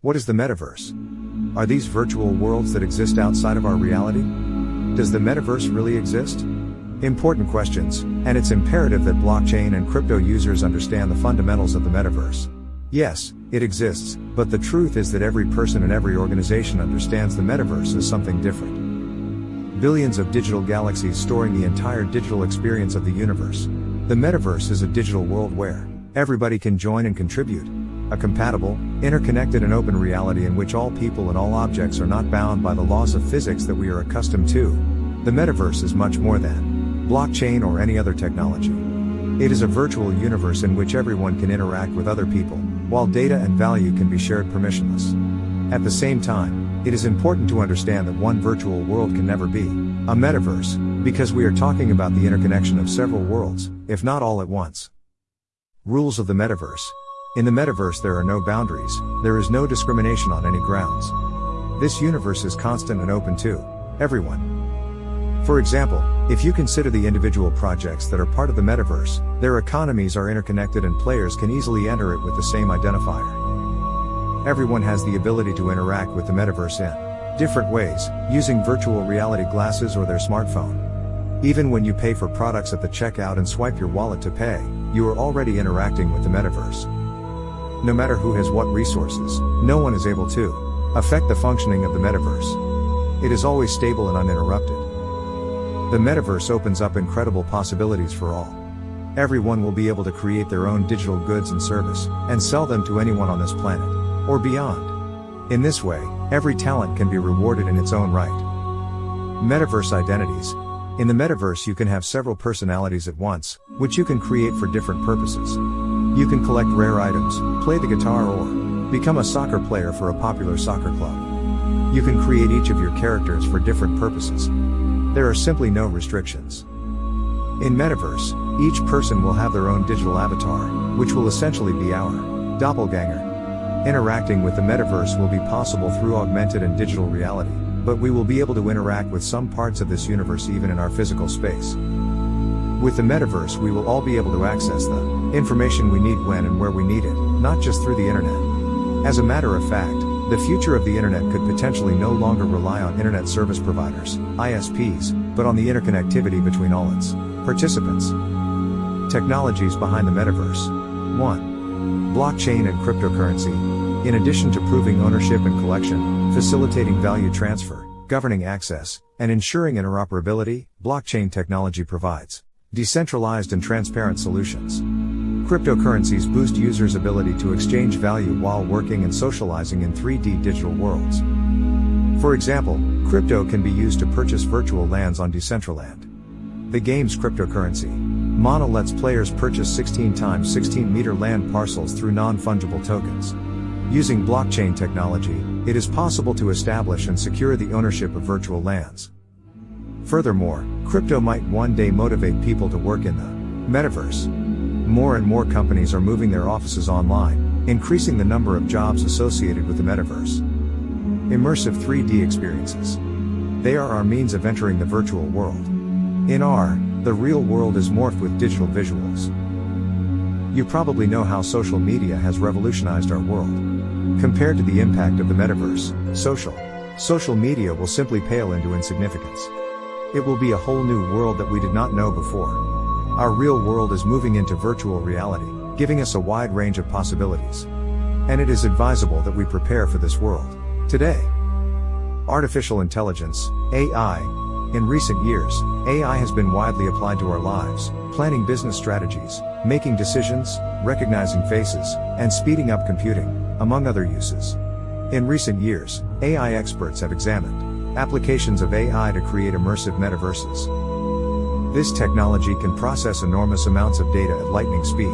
What is the metaverse? Are these virtual worlds that exist outside of our reality? Does the metaverse really exist? Important questions, and it's imperative that blockchain and crypto users understand the fundamentals of the metaverse. Yes, it exists, but the truth is that every person and every organization understands the metaverse as something different. Billions of digital galaxies storing the entire digital experience of the universe. The metaverse is a digital world where everybody can join and contribute, a compatible, interconnected and open reality in which all people and all objects are not bound by the laws of physics that we are accustomed to. The metaverse is much more than blockchain or any other technology. It is a virtual universe in which everyone can interact with other people, while data and value can be shared permissionless. At the same time, it is important to understand that one virtual world can never be a metaverse, because we are talking about the interconnection of several worlds, if not all at once. Rules of the metaverse in the metaverse there are no boundaries, there is no discrimination on any grounds. This universe is constant and open to everyone. For example, if you consider the individual projects that are part of the metaverse, their economies are interconnected and players can easily enter it with the same identifier. Everyone has the ability to interact with the metaverse in different ways, using virtual reality glasses or their smartphone. Even when you pay for products at the checkout and swipe your wallet to pay, you are already interacting with the metaverse. No matter who has what resources, no one is able to affect the functioning of the metaverse. It is always stable and uninterrupted. The metaverse opens up incredible possibilities for all. Everyone will be able to create their own digital goods and service, and sell them to anyone on this planet, or beyond. In this way, every talent can be rewarded in its own right. Metaverse identities. In the metaverse you can have several personalities at once, which you can create for different purposes. You can collect rare items, play the guitar or become a soccer player for a popular soccer club. You can create each of your characters for different purposes. There are simply no restrictions. In Metaverse, each person will have their own digital avatar, which will essentially be our doppelganger. Interacting with the metaverse will be possible through augmented and digital reality, but we will be able to interact with some parts of this universe even in our physical space. With the metaverse we will all be able to access the information we need when and where we need it, not just through the internet. As a matter of fact, the future of the internet could potentially no longer rely on internet service providers, ISPs, but on the interconnectivity between all its participants. Technologies behind the metaverse. 1. Blockchain and cryptocurrency. In addition to proving ownership and collection, facilitating value transfer, governing access, and ensuring interoperability, blockchain technology provides Decentralized and transparent solutions. Cryptocurrencies boost users' ability to exchange value while working and socializing in 3D digital worlds. For example, crypto can be used to purchase virtual lands on Decentraland. The game's cryptocurrency. Mana lets players purchase 16 times 16 meter land parcels through non-fungible tokens. Using blockchain technology, it is possible to establish and secure the ownership of virtual lands. Furthermore, crypto might one day motivate people to work in the metaverse. More and more companies are moving their offices online, increasing the number of jobs associated with the metaverse. Immersive 3D experiences. They are our means of entering the virtual world. In AR, the real world is morphed with digital visuals. You probably know how social media has revolutionized our world. Compared to the impact of the metaverse, social, social media will simply pale into insignificance. It will be a whole new world that we did not know before. Our real world is moving into virtual reality, giving us a wide range of possibilities. And it is advisable that we prepare for this world. Today, Artificial Intelligence, AI. In recent years, AI has been widely applied to our lives, planning business strategies, making decisions, recognizing faces, and speeding up computing, among other uses. In recent years, AI experts have examined applications of AI to create immersive metaverses. This technology can process enormous amounts of data at lightning speed.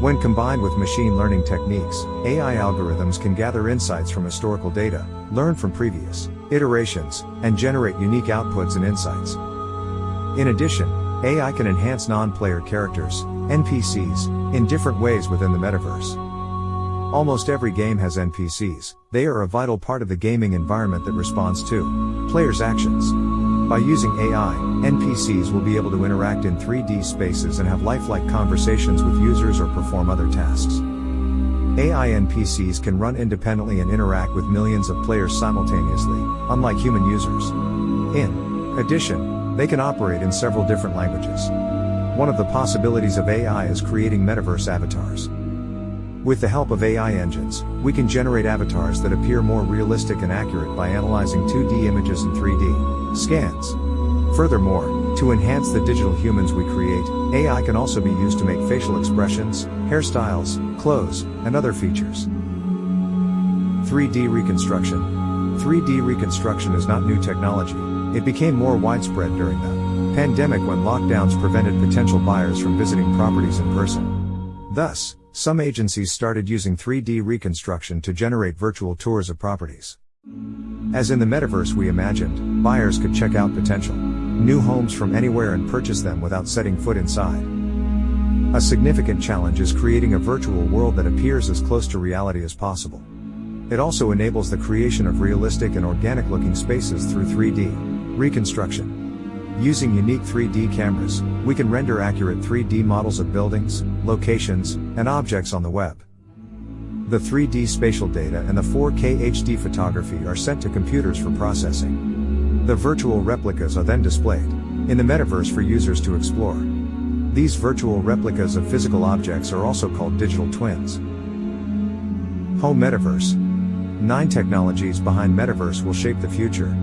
When combined with machine learning techniques, AI algorithms can gather insights from historical data, learn from previous iterations, and generate unique outputs and insights. In addition, AI can enhance non-player characters, NPCs, in different ways within the metaverse. Almost every game has NPCs, they are a vital part of the gaming environment that responds to players' actions. By using AI, NPCs will be able to interact in 3D spaces and have lifelike conversations with users or perform other tasks. AI NPCs can run independently and interact with millions of players simultaneously, unlike human users. In addition, they can operate in several different languages. One of the possibilities of AI is creating metaverse avatars. With the help of AI engines, we can generate avatars that appear more realistic and accurate by analyzing 2D images and 3D scans. Furthermore, to enhance the digital humans we create, AI can also be used to make facial expressions, hairstyles, clothes, and other features. 3D reconstruction. 3D reconstruction is not new technology, it became more widespread during the pandemic when lockdowns prevented potential buyers from visiting properties in person. Thus, some agencies started using 3D reconstruction to generate virtual tours of properties. As in the metaverse we imagined, buyers could check out potential new homes from anywhere and purchase them without setting foot inside. A significant challenge is creating a virtual world that appears as close to reality as possible. It also enables the creation of realistic and organic looking spaces through 3D reconstruction. Using unique 3D cameras, we can render accurate 3D models of buildings, locations, and objects on the web. The 3D spatial data and the 4K HD photography are sent to computers for processing. The virtual replicas are then displayed in the metaverse for users to explore. These virtual replicas of physical objects are also called digital twins. Home Metaverse. Nine technologies behind Metaverse will shape the future.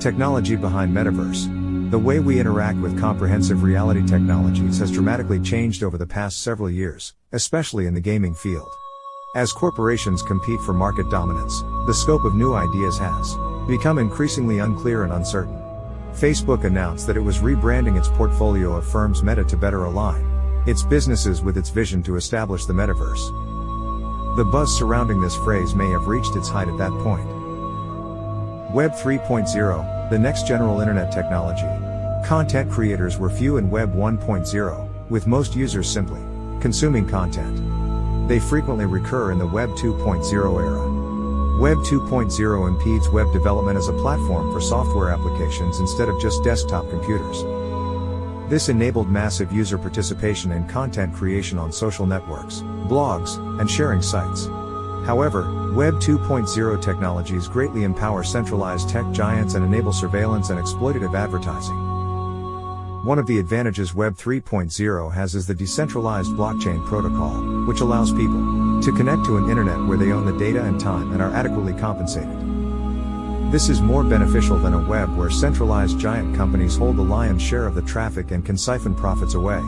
Technology behind Metaverse. The way we interact with comprehensive reality technologies has dramatically changed over the past several years, especially in the gaming field. As corporations compete for market dominance, the scope of new ideas has become increasingly unclear and uncertain. Facebook announced that it was rebranding its portfolio of firms Meta to better align its businesses with its vision to establish the metaverse. The buzz surrounding this phrase may have reached its height at that point. Web 3.0, the next general internet technology. Content creators were few in Web 1.0, with most users simply consuming content. They frequently recur in the Web 2.0 era. Web 2.0 impedes web development as a platform for software applications instead of just desktop computers. This enabled massive user participation in content creation on social networks, blogs, and sharing sites. However, Web 2.0 technologies greatly empower centralized tech giants and enable surveillance and exploitative advertising. One of the advantages Web 3.0 has is the decentralized blockchain protocol, which allows people to connect to an internet where they own the data and time and are adequately compensated. This is more beneficial than a web where centralized giant companies hold the lion's share of the traffic and can siphon profits away.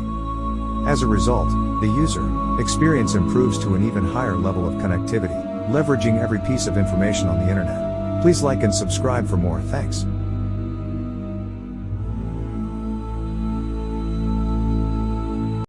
As a result, the user experience improves to an even higher level of connectivity, leveraging every piece of information on the internet. Please like and subscribe for more, thanks.